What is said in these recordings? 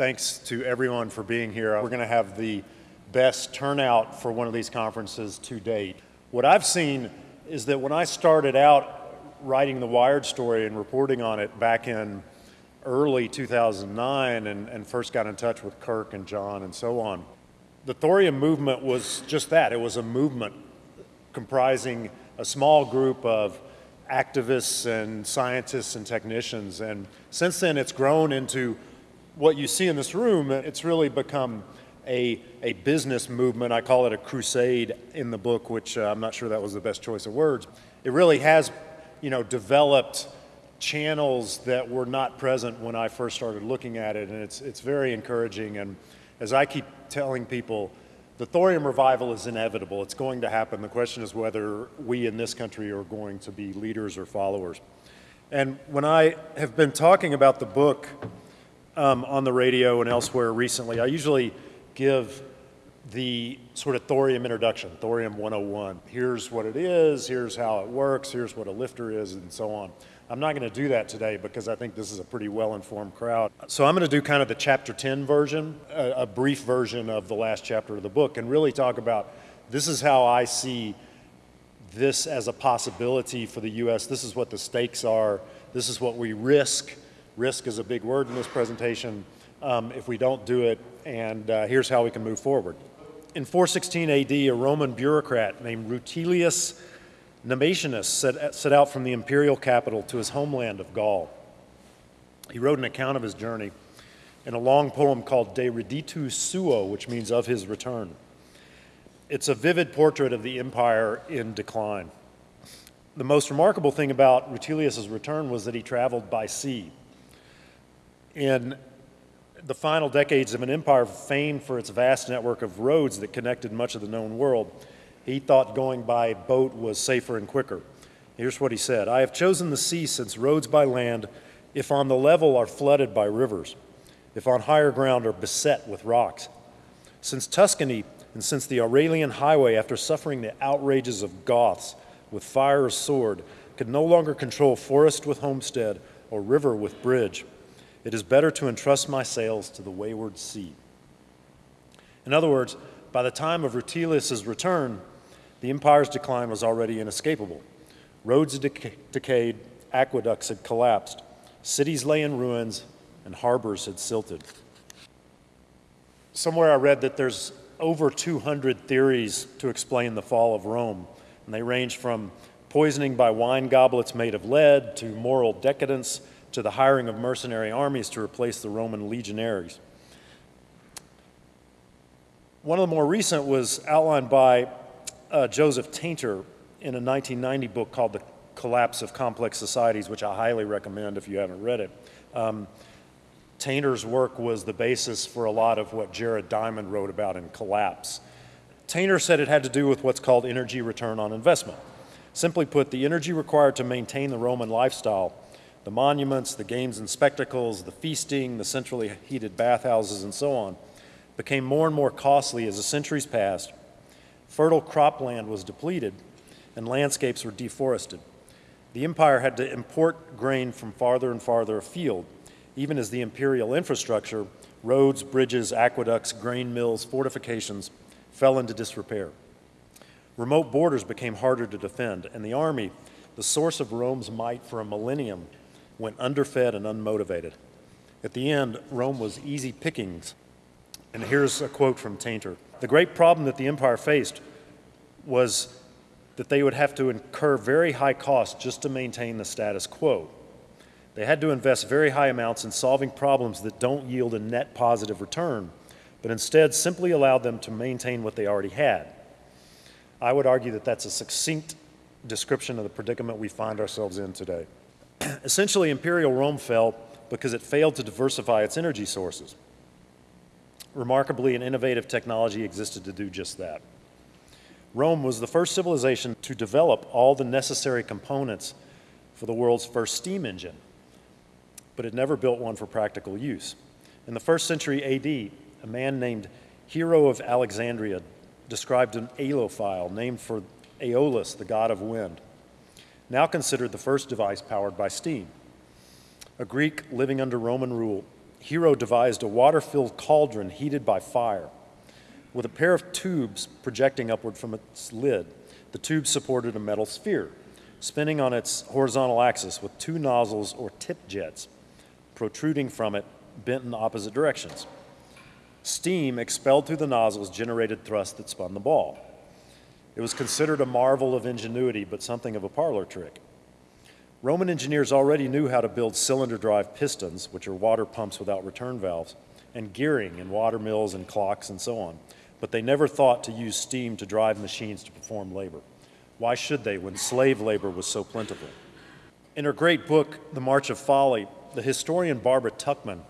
thanks to everyone for being here. We're going to have the best turnout for one of these conferences to date. What I've seen is that when I started out writing the Wired story and reporting on it back in early 2009 and, and first got in touch with Kirk and John and so on, the thorium movement was just that. It was a movement comprising a small group of activists and scientists and technicians. And since then, it's grown into what you see in this room. It's really become a, a business movement. I call it a crusade in the book, which uh, I'm not sure that was the best choice of words. It really has, you know, developed channels that were not present when I first started looking at it, and it's, it's very encouraging. And as I keep telling people, the thorium revival is inevitable. It's going to happen. The question is whether we in this country are going to be leaders or followers. And when I have been talking about the book um, on the radio and elsewhere recently, I usually give the sort of thorium introduction, thorium 101. Here's what it is, here's how it works, here's what a LFTR is, and so on. I'm not going to do that today because I think this is a pretty well-informed crowd. So I'm going to do kind of the chapter 10 version, a, a, brief version of the last chapter of the book, and really talk about this is how I see this as a possibility for the U.S. This is what the stakes are. This is what we risk. Risk is a big word in this presentation um, if we don't do it, and uh, here's how we can move forward. In 416 AD, a Roman bureaucrat named Rutilius Namatianus set, set out from the imperial capital to his homeland of Gaul. He wrote an account of his journey in a long poem called De Reditu Suo, which means of his return. It's a vivid portrait of the empire in decline. The most remarkable thing about Rutilius's return was that he traveled by sea. In the final decades of an empire famed for its vast network of roads that connected much of the known world, he thought going by boat was safer and quicker. Here's what he said I have chosen the sea since roads by land, if on the level, are flooded by rivers, if on higher ground, are beset with rocks. Since Tuscany and since the Aurelian highway, after suffering the outrages of Goths with fire or sword, could no longer control forest with homestead or river with bridge, it is better to entrust my sails to the wayward sea. In other words, by the time of Rutilius's return, the empire's decline was already inescapable. Roads had decayed, aqueducts had collapsed, cities lay in ruins, and harbors had silted. Somewhere I read that there's over 200 theories to explain the fall of Rome, and they range from poisoning by wine goblets made of lead to moral decadence to the hiring of mercenary armies to replace the Roman legionaries. One of the more recent was outlined by uh, Joseph Tainter in a 1990 book called The Collapse of Complex Societies, which I highly recommend if you haven't read it. Um, Tainter's work was the basis for a lot of what Jared Diamond wrote about in Collapse. Tainter said it had to do with what's called energy return on investment. Simply put, the energy required to maintain the Roman lifestyle, the monuments, the games and spectacles, the feasting, the centrally heated bathhouses, and so on, became more and more costly as the centuries passed Fertile cropland was depleted and landscapes were deforested. The empire had to import grain from farther and farther afield, even as the imperial infrastructure, roads, bridges, aqueducts, grain mills, fortifications, fell into disrepair. Remote borders became harder to defend, and the army, the source of Rome's might for a millennium, went underfed and unmotivated. At the end, Rome was easy pickings. And here's a quote from Tainter. The great problem that the empire faced was that they would have to incur very high costs just to maintain the status quo. They had to invest very high amounts in solving problems that don't yield a net positive return, but instead simply allowed them to maintain what they already had. I would argue that that's a succinct description of the predicament we find ourselves in today. Essentially, imperial Rome fell because it failed to diversify its energy sources. Remarkably, an innovative technology existed to do just that. Rome was the first civilization to develop all the necessary components for the world's first steam engine, but it never built one for practical use. In the first century AD, a man named Hero of Alexandria described an aeolipile named for Aeolus, the god of wind, now considered the first device powered by steam. A Greek living under Roman rule Hero devised a water filled cauldron heated by fire. With a pair of tubes projecting upward from its lid, the tube supported a metal sphere, spinning on its horizontal axis with two nozzles or tip jets protruding from it, bent in opposite directions. Steam expelled through the nozzles generated thrust that spun the ball. It was considered a marvel of ingenuity, but something of a parlor trick. Roman engineers already knew how to build cylinder drive pistons, which are water pumps without return valves, and gearing in water mills and clocks and so on, but they never thought to use steam to drive machines to perform labor. Why should they when slave labor was so plentiful? In her great book, The March of Folly, the historian Barbara Tuchman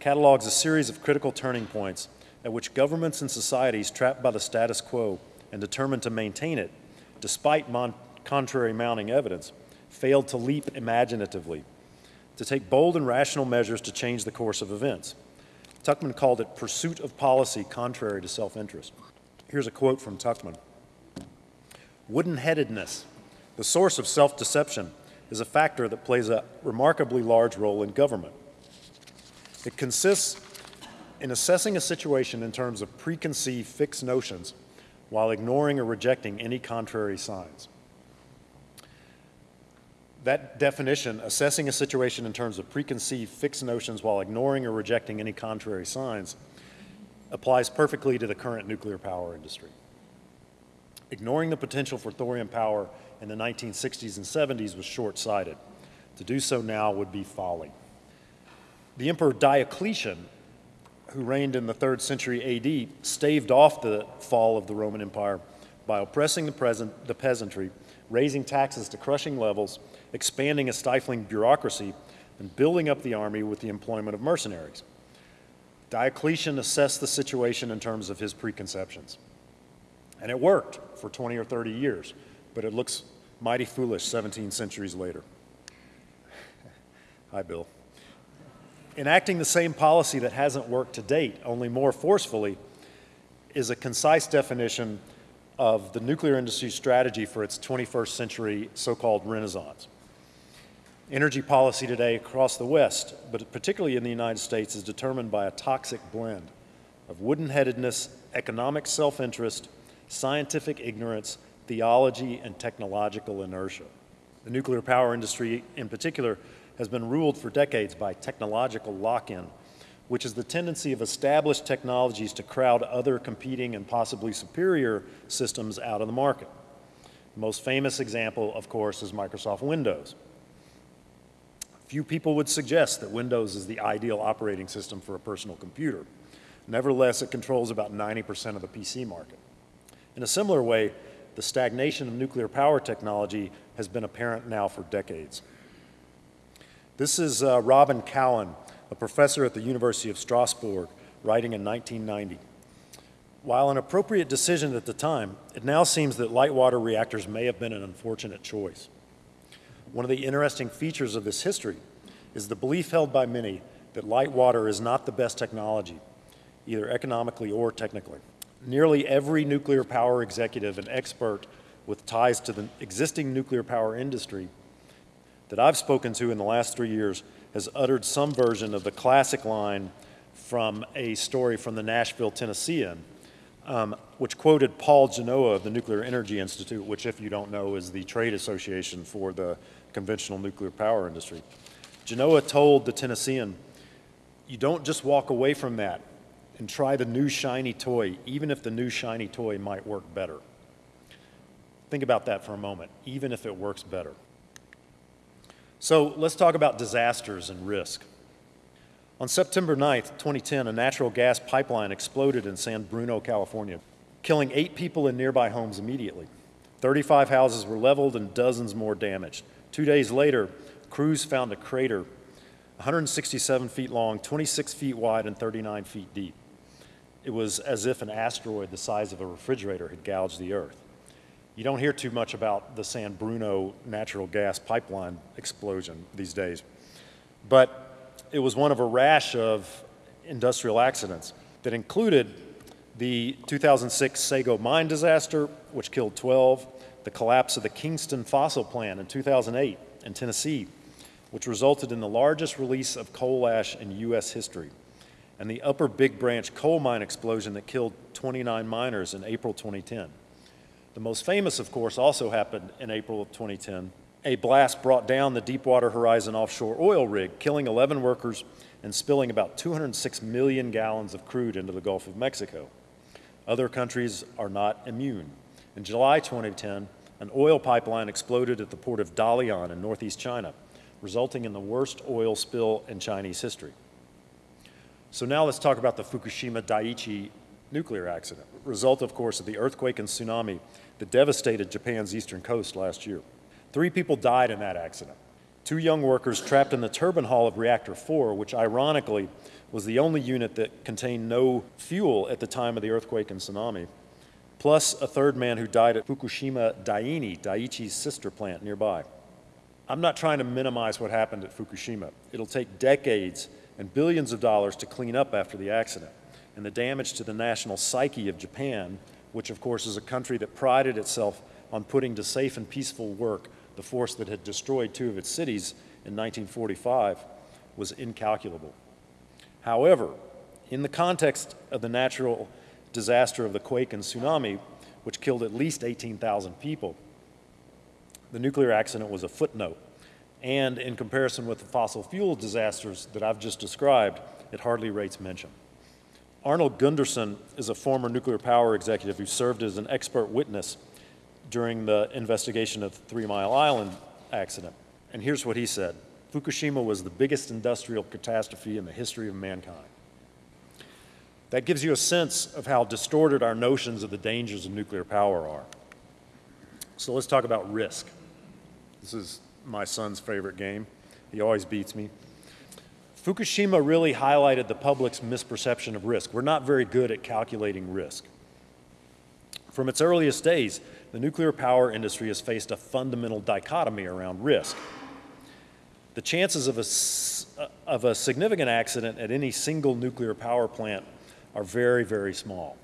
catalogs a series of critical turning points at which governments and societies trapped by the status quo and determined to maintain it, despite contrary mounting evidence, failed to leap imaginatively, to take bold and rational measures to change the course of events. Tuchman called it pursuit of policy contrary to self interest. Here's a quote from Tuchman Wooden headedness, the source of self deception, is a factor that plays a remarkably large role in government. It consists in assessing a situation in terms of preconceived fixed notions while ignoring or rejecting any contrary signs. That definition, assessing a situation in terms of preconceived fixed notions while ignoring or rejecting any contrary signs, applies perfectly to the current nuclear power industry. Ignoring the potential for thorium power in the 1960s and 70s was short-sighted. To do so now would be folly. The Emperor Diocletian, who reigned in the third century AD, staved off the fall of the Roman Empire by oppressing the, present, the peasantry, raising taxes to crushing levels, expanding a stifling bureaucracy, and building up the army with the employment of mercenaries. Diocletian assessed the situation in terms of his preconceptions. And it worked for 20 or 30 years but it looks mighty foolish 17 centuries later. Hi, Bill. Enacting the same policy that hasn't worked to date, only more forcefully, is a concise definition of the nuclear industry's strategy for its 21st century so-called renaissance. Energy policy today across the West, but particularly in the United States, is determined by a toxic blend of wooden-headedness, economic self-interest, scientific ignorance, theology, and technological inertia. The nuclear power industry, in particular, has been ruled for decades by technological lock-in, which is the tendency of established technologies to crowd other competing and possibly superior systems out of the market. The most famous example, of course, is Microsoft Windows. Few people would suggest that Windows is the ideal operating system for a personal computer. Nevertheless, it controls about 90% of the PC market. In a similar way, the stagnation of nuclear power technology has been apparent now for decades. This is uh, Robin Cowan, a professor at the University of Strasbourg, writing in 1990. While an appropriate decision at the time, it now seems that light water reactors may have been an unfortunate choice. One of the interesting features of this history is the belief held by many that light water is not the best technology, either economically or technically nearly every nuclear power executive and expert with ties to the existing nuclear power industry that I've spoken to in the last three years has uttered some version of the classic line from a story from the Nashville Tennessean, um, which quoted Paul Genoa of the Nuclear Energy Institute, which, if you don't know, is the trade association for the conventional nuclear power industry. Genoa told the Tennessean, you don't just walk away from that and try the new shiny toy, even if the new shiny toy might work better. Think about that for a moment, even if it works better. So let's talk about disasters and risk. On September 9th, 2010, a natural gas pipeline exploded in San Bruno, California, killing eight people in nearby homes immediately. 35 houses were leveled and dozens more damaged. Two days later, crews found a crater 167 feet long, 26 feet wide, and 39 feet deep. It was as if an asteroid the size of a refrigerator had gouged the Earth. You don't hear too much about the San Bruno natural gas pipeline explosion these days, but it was one of a rash of industrial accidents that included the 2006 Sago mine disaster, which killed 12, the collapse of the Kingston fossil plant in 2008 in Tennessee, which resulted in the largest release of coal ash in U.S. history, and the Upper Big Branch coal mine explosion that killed 29 miners in April 2010. The most famous, of course, also happened in April of 2010. A blast brought down the Deepwater Horizon offshore oil rig, killing 11 workers and spilling about 206 million gallons of crude into the Gulf of Mexico. Other countries are not immune. In July 2010, an oil pipeline exploded at the port of Dalian in northeast China, resulting in the worst oil spill in Chinese history. So now let's talk about the Fukushima Daiichi nuclear accident, result, of course, of the earthquake and tsunami that devastated Japan's eastern coast last year. Three people died in that accident. Two young workers trapped in the turbine hall of reactor 4, which ironically was the only unit that contained no fuel at the time of the earthquake and tsunami, plus a third man who died at Fukushima Daini, Daiichi's sister plant nearby. I'm not trying to minimize what happened at Fukushima. It'll take decades and billions of dollars to clean up after the accident. And the damage to the national psyche of Japan, which of course is a country that prided itself on putting to safe and peaceful work the force that had destroyed two of its cities in 1945, was incalculable. However, in the context of the natural disaster of the quake and tsunami, which killed at least 18,000 people, the nuclear accident was a footnote. And in comparison with the fossil fuel disasters that I've just described, it hardly rates mention. Arnold Gundersen is a former nuclear power executive who served as an expert witness during the investigation of the Three Mile Island accident. And here's what he said. Fukushima was the biggest industrial catastrophe in the history of mankind. That gives you a sense of how distorted our notions of the dangers of nuclear power are. So let's talk about risk. This is my son's favorite game. He always beats me. Fukushima really highlighted the public's misperception of risk. We're not very good at calculating risk. From its earliest days, the nuclear power industry has faced a fundamental dichotomy around risk. The chances of a, of a significant accident at any single nuclear power plant are very, very small.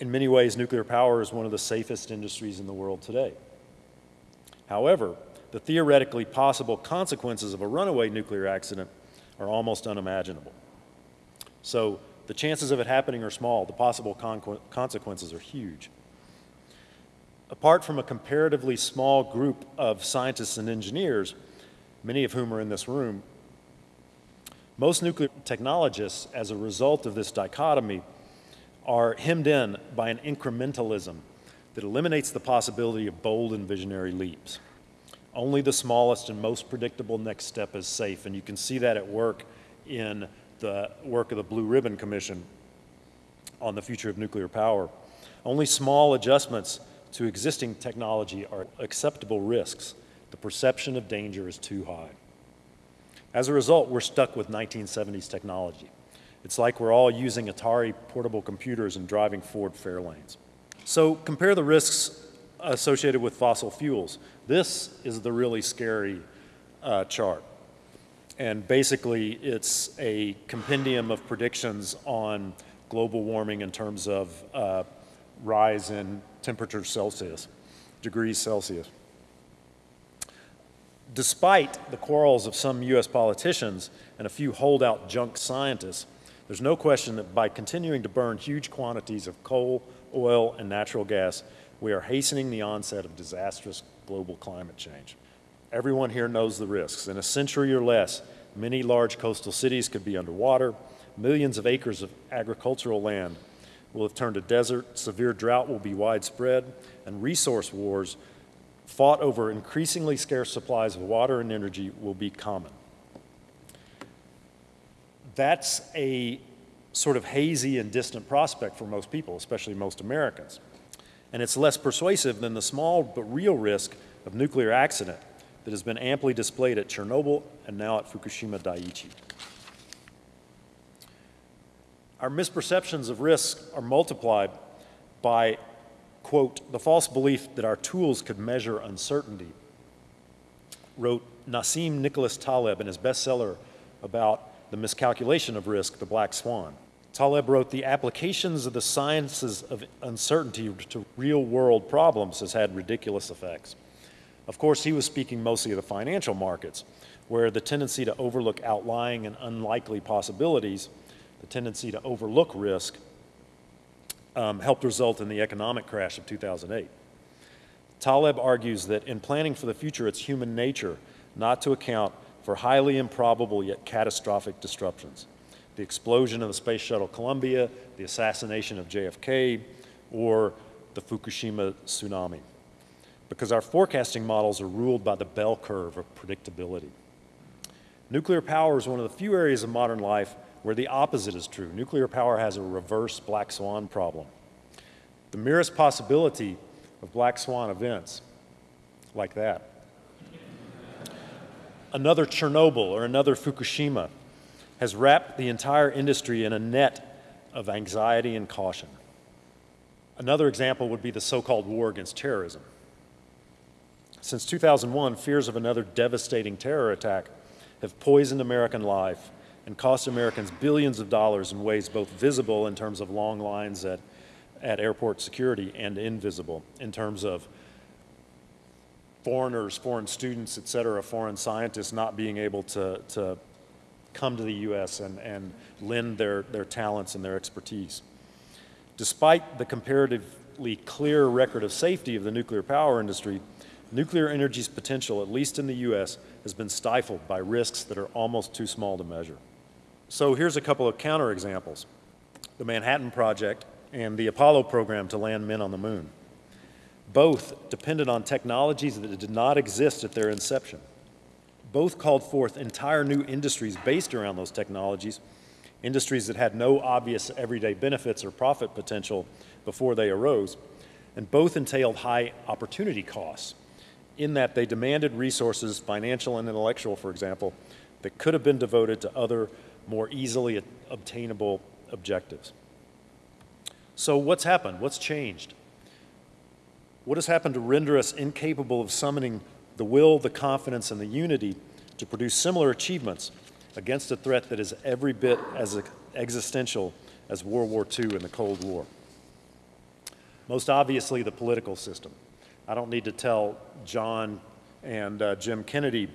In many ways, nuclear power is one of the safest industries in the world today. However, the theoretically possible consequences of a runaway nuclear accident are almost unimaginable. So the chances of it happening are small, the possible consequences are huge. Apart from a comparatively small group of scientists and engineers, many of whom are in this room, most nuclear technologists, as a result of this dichotomy, are hemmed in by an incrementalism that eliminates the possibility of bold and visionary leaps. Only the smallest and most predictable next step is safe, and you can see that at work in the work of the Blue Ribbon Commission on the future of nuclear power. Only small adjustments to existing technology are acceptable risks. The perception of danger is too high. As a result, we're stuck with 1970s technology. It's like we're all using Atari portable computers and driving Ford Fairlanes. So compare the risks associated with fossil fuels. This is the really scary uh, chart. And basically, it's a compendium of predictions on global warming in terms of uh, rise in temperature Celsius, degrees Celsius. Despite the quarrels of some US politicians and a few holdout junk scientists, there's no question that by continuing to burn huge quantities of coal, oil, and natural gas, we are hastening the onset of disastrous global climate change. Everyone here knows the risks. In a century or less, many large coastal cities could be underwater, millions of acres of agricultural land will have turned to desert, severe drought will be widespread, and resource wars fought over increasingly scarce supplies of water and energy will be common. That's a sort of hazy and distant prospect for most people, especially most Americans. And it's less persuasive than the small but real risk of nuclear accident that has been amply displayed at Chernobyl and now at Fukushima Daiichi. Our misperceptions of risk are multiplied by, quote, the false belief that our tools could measure uncertainty, wrote Nassim Nicholas Taleb in his bestseller about the miscalculation of risk, The Black Swan. Taleb wrote, the applications of the sciences of uncertainty to real world problems has had ridiculous effects. Of course, he was speaking mostly of the financial markets, where the tendency to overlook outlying and unlikely possibilities, the tendency to overlook risk, um, helped result in the economic crash of 2008. Taleb argues that in planning for the future, it's human nature not to account for highly improbable yet catastrophic disruptions. The explosion of the Space Shuttle Columbia, the assassination of JFK, or the Fukushima tsunami. Because our forecasting models are ruled by the bell curve of predictability. Nuclear power is one of the few areas of modern life where the opposite is true. Nuclear power has a reverse black swan problem. The merest possibility of black swan events like that. Another Chernobyl or another Fukushima has wrapped the entire industry in a net of anxiety and caution. Another example would be the so-called war against terrorism. Since 2001, fears of another devastating terror attack have poisoned American life and cost Americans billions of dollars in ways both visible in terms of long lines at, at airport security and invisible in terms of foreigners, foreign students, et cetera, foreign scientists not being able to, to come to the U.S. and, and lend their, their talents and their expertise. Despite the comparatively clear record of safety of the nuclear power industry, nuclear energy's potential, at least in the U.S., has been stifled by risks that are almost too small to measure. So here's a couple of counterexamples. The Manhattan Project and the Apollo program to land men on the moon. Both depended on technologies that did not exist at their inception. Both called forth entire new industries based around those technologies, industries that had no obvious everyday benefits or profit potential before they arose, and both entailed high opportunity costs in that they demanded resources, financial and intellectual, for example, that could have been devoted to other more easily obtainable objectives. So what's happened? What's changed? What has happened to render us incapable of summoning the will, the confidence, and the unity to produce similar achievements against a threat that is every bit as existential as World War II and the Cold War? Most obviously, the political system. I don't need to tell John and uh, Jim Kennedy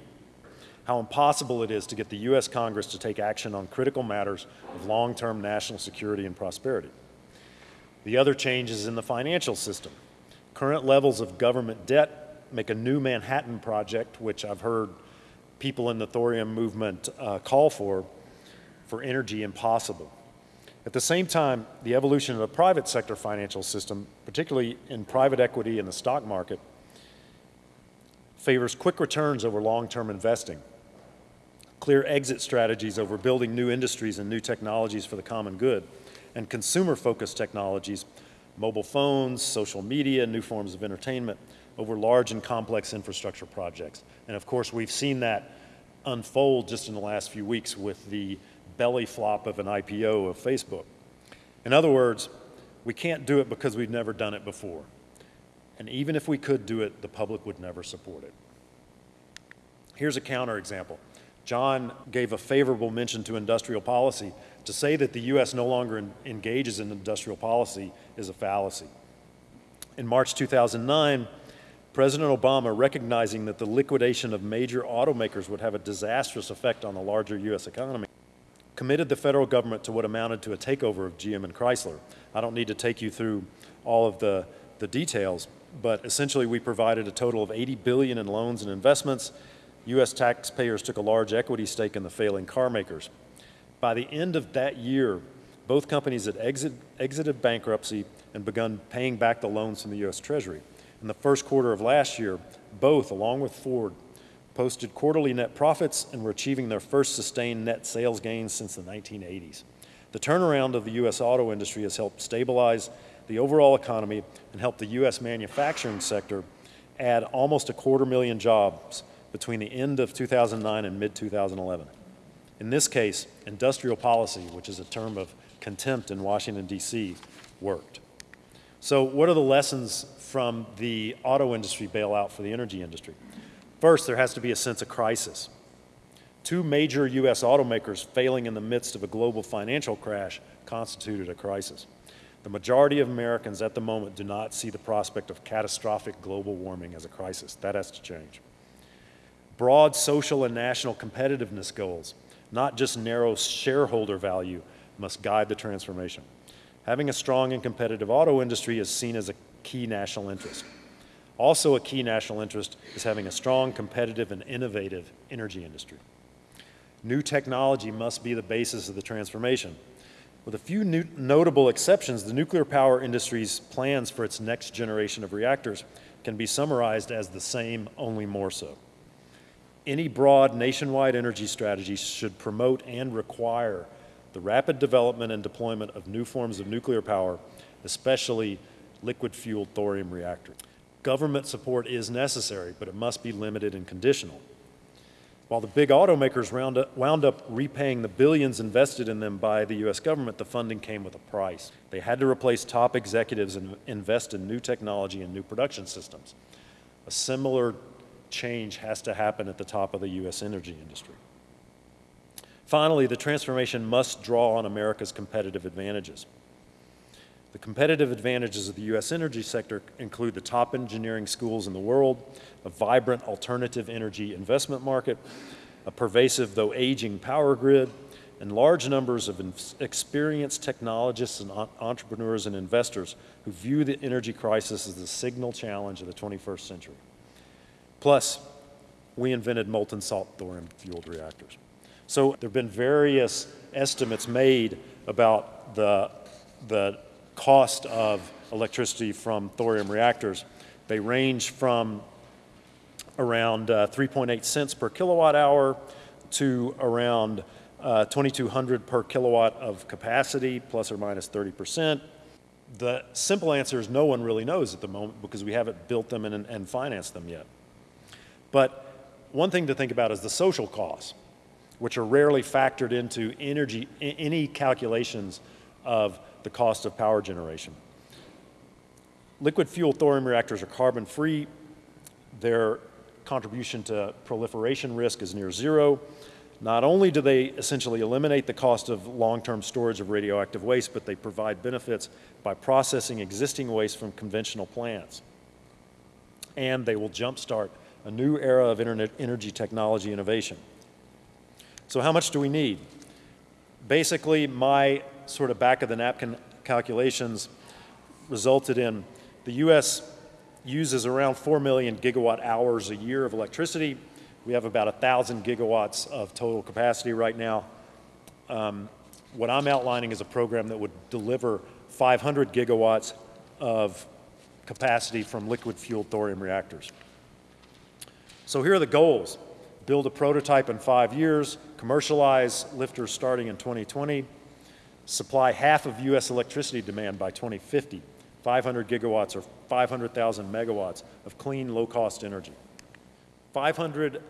how impossible it is to get the U.S. Congress to take action on critical matters of long-term national security and prosperity. The other change is in the financial system. Current levels of government debt make a new Manhattan project, which I've heard people in the thorium movement uh, call for, for energy impossible. At the same time, the evolution of the private sector financial system, particularly in private equity and the stock market, favors quick returns over long-term investing clear exit strategies over building new industries and new technologies for the common good, and consumer-focused technologies, mobile phones, social media, new forms of entertainment, over large and complex infrastructure projects. And of course, we've seen that unfold just in the last few weeks with the belly flop of an IPO of Facebook. In other words, we can't do it because we've never done it before. And even if we could do it, the public would never support it. Here's a counterexample. John gave a favorable mention to industrial policy. To say that the U.S. no longer engages in industrial policy is a fallacy. In March 2009, President Obama, recognizing that the liquidation of major automakers would have a disastrous effect on the larger U.S. economy, committed the federal government to what amounted to a takeover of GM and Chrysler. I don't need to take you through all of the, the details, but essentially we provided a total of 80 billion in loans and investments U.S. taxpayers took a large equity stake in the failing car makers. By the end of that year, both companies had exit, exited bankruptcy and begun paying back the loans from the U.S. Treasury. In the first quarter of last year, both, along with Ford, posted quarterly net profits and were achieving their first sustained net sales gains since the 1980s. The turnaround of the U.S. auto industry has helped stabilize the overall economy and helped the U.S. manufacturing sector add almost a quarter million jobs between the end of 2009 and mid-2011. In this case, industrial policy, which is a term of contempt in Washington, D.C., worked. So what are the lessons from the auto industry bailout for the energy industry? First, there has to be a sense of crisis. Two major U.S. automakers failing in the midst of a global financial crash constituted a crisis. The majority of Americans at the moment do not see the prospect of catastrophic global warming as a crisis. That has to change. Broad social and national competitiveness goals, not just narrow shareholder value, must guide the transformation. Having a strong and competitive auto industry is seen as a key national interest. Also a key national interest is having a strong, competitive, and innovative energy industry. New technology must be the basis of the transformation. With a few notable exceptions, the nuclear power industry's plans for its next generation of reactors can be summarized as the same, only more so. Any broad nationwide energy strategy should promote and require the rapid development and deployment of new forms of nuclear power, especially liquid-fueled thorium reactors. Government support is necessary, but it must be limited and conditional. While the big automakers up, wound up repaying the billions invested in them by the U.S. government, the funding came with a price. They had to replace top executives and invest in new technology and new production systems. A similar change has to happen at the top of the U.S. energy industry. Finally, the transformation must draw on America's competitive advantages. The competitive advantages of the U.S. energy sector include the top engineering schools in the world, a vibrant alternative energy investment market, a pervasive though aging power grid, and large numbers of experienced technologists and entrepreneurs and investors who view the energy crisis as the signal challenge of the 21st century. Plus, we invented molten salt thorium fueled reactors. So there have been various estimates made about the, the cost of electricity from thorium reactors. They range from around uh, 3.8 cents per kilowatt hour to around uh, 2200 per kilowatt of capacity, plus or minus 30 percent. The simple answer is no one really knows at the moment because we haven't built them and, and financed them yet. But one thing to think about is the social costs, which are rarely factored into energy, any calculations of the cost of power generation. Liquid fuel thorium reactors are carbon free. Their contribution to proliferation risk is near zero. Not only do they essentially eliminate the cost of long-term storage of radioactive waste, but they provide benefits by processing existing waste from conventional plants. And they will jumpstart a new era of internet energy technology innovation. So how much do we need? Basically, my sort of back of the napkin calculations resulted in the U.S. uses around 4 million gigawatt hours a year of electricity. We have about 1,000 gigawatts of total capacity right now. Um, what I'm outlining is a program that would deliver 500 gigawatts of capacity from liquid fueled thorium reactors. So here are the goals. Build a prototype in five years, commercialize LFTRs starting in 2020, supply half of U.S. electricity demand by 2050, 500 gigawatts or 500,000 megawatts of clean, low-cost energy. 500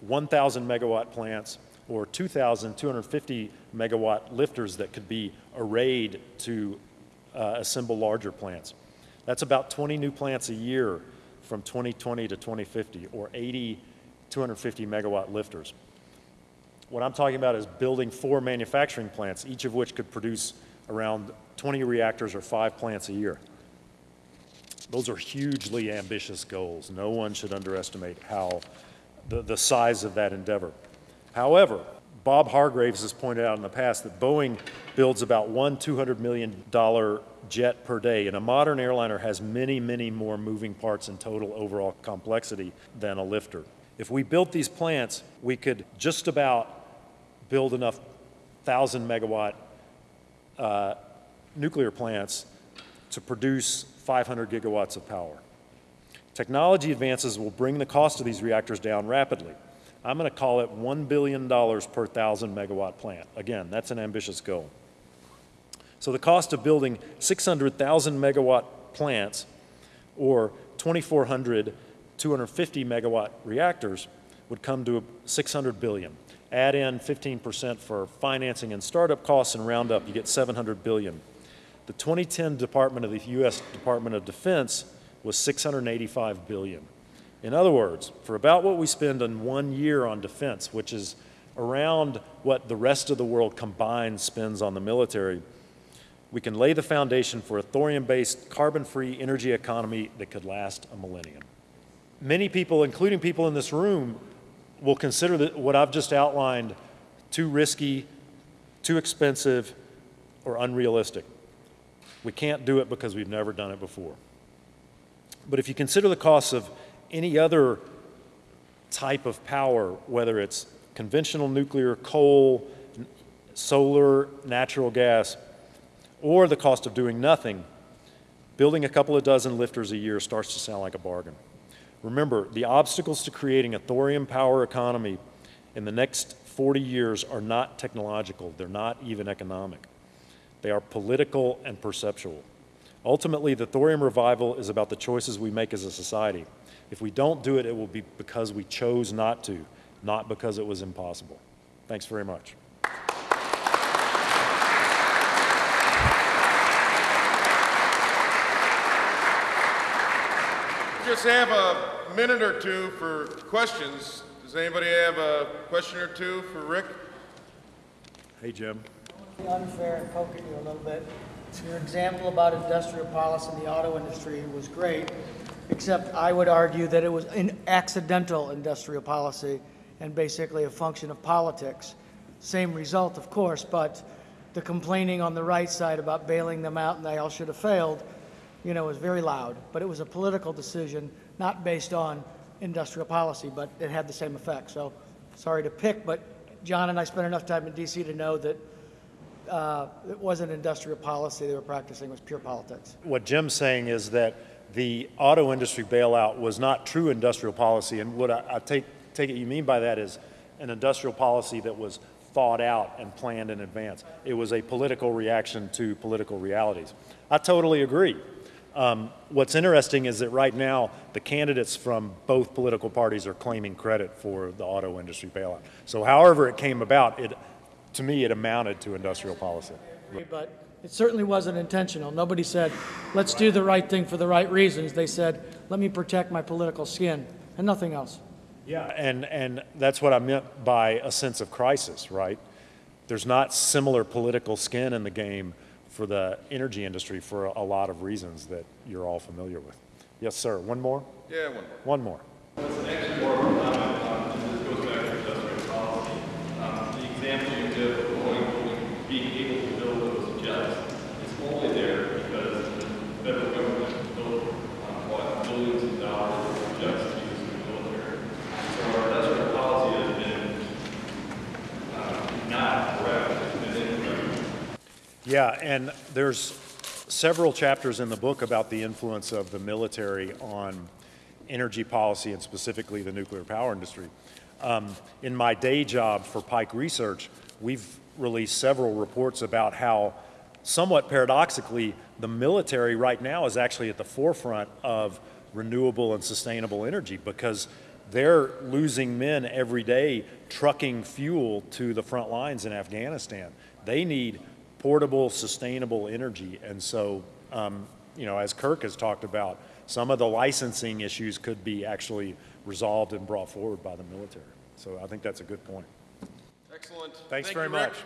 1,000 megawatt plants or 2,250 megawatt LFTRs that could be arrayed to uh, assemble larger plants. That's about 20 new plants a year from 2020 to 2050 or 80 250 megawatt LFTRs. What I'm talking about is building four manufacturing plants, each of which could produce around 20 reactors or five plants a year. Those are hugely ambitious goals. No one should underestimate how the, the size of that endeavor. However, Bob Hargraves has pointed out in the past that Boeing builds about one $200 million jet per day, and a modern airliner has many, many more moving parts and total overall complexity than a LFTR. If we built these plants, we could just about build enough 1,000 megawatt uh, nuclear plants to produce 500 gigawatts of power. Technology advances will bring the cost of these reactors down rapidly. I'm going to call it $1 billion per 1,000 megawatt plant. Again, that's an ambitious goal. So the cost of building 600,000 megawatt plants or 2,400 250 megawatt reactors would come to 600 billion. Add in 15% for financing and startup costs and round up, you get 700 billion. The 2010 Department of the U.S. Department of Defense was 685 billion. In other words, for about what we spend in one year on defense, which is around what the rest of the world combined spends on the military, we can lay the foundation for a thorium-based, carbon-free energy economy that could last a millennium. Many people, including people in this room, will consider that what I've just outlined too risky, too expensive, or unrealistic. We can't do it because we've never done it before. But if you consider the costs of any other type of power, whether it's conventional nuclear, coal, solar, natural gas, or the cost of doing nothing, building a couple of dozen LFTRs a year starts to sound like a bargain. Remember, the obstacles to creating a thorium power economy in the next 40 years are not technological, they're not even economic. They are political and perceptual. Ultimately, the thorium revival is about the choices we make as a society. If we don't do it, it will be because we chose not to, not because it was impossible. Thanks very much. Just have a minute or two for questions. Does anybody have a question or two for Rick? Hey, Jim. be unfair and poke at you a little bit. Your example about industrial policy in the auto industry was great, except I would argue that it was an accidental industrial policy and basically a function of politics. Same result, of course, but the complaining on the right side about bailing them out and they all should have failed, you know, was very loud. But it was a political decision, not based on industrial policy, but it had the same effect. So, sorry to pick, but John and I spent enough time in DC to know that uh, it wasn't industrial policy they were practicing, it was pure politics. What Jim's saying is that the auto industry bailout was not true industrial policy, and what I, I take, take it you mean by that is an industrial policy that was thought out and planned in advance. It was a political reaction to political realities. I totally agree. Um, what's interesting is that right now, the candidates from both political parties are claiming credit for the auto industry bailout. So however it came about, it, to me, it amounted to industrial policy. But it certainly wasn't intentional. Nobody said, let's do the right thing for the right reasons. They said, let me protect my political skin, and nothing else. Yeah, and, and that's what I meant by a sense of crisis, right? There's not similar political skin in the game for the energy industry for a lot of reasons that you're all familiar with. Yes, sir. One more? Yeah, one more. One more. Actually, more of a comment, um, and this goes back to industrial policy. Um, the example you give of Boeing being able to build those jets is only there because the federal government built, um, what, billions of dollars of jets to use in the military. So our industrial policy has been, um, not correct, it's been incorrect. Yeah, and there's several chapters in the book about the influence of the military on energy policy and specifically the nuclear power industry. Um, in my day job for Pike Research, we've released several reports about how, somewhat paradoxically, the military right now is actually at the forefront of renewable and sustainable energy because they're losing men every day trucking fuel to the front lines in Afghanistan. They need portable, sustainable energy. And so, um, you know, as Kirk has talked about, some of the licensing issues could be actually resolved and brought forward by the military. So I think that's a good point. Excellent. Thanks Thank very you, Rick. much.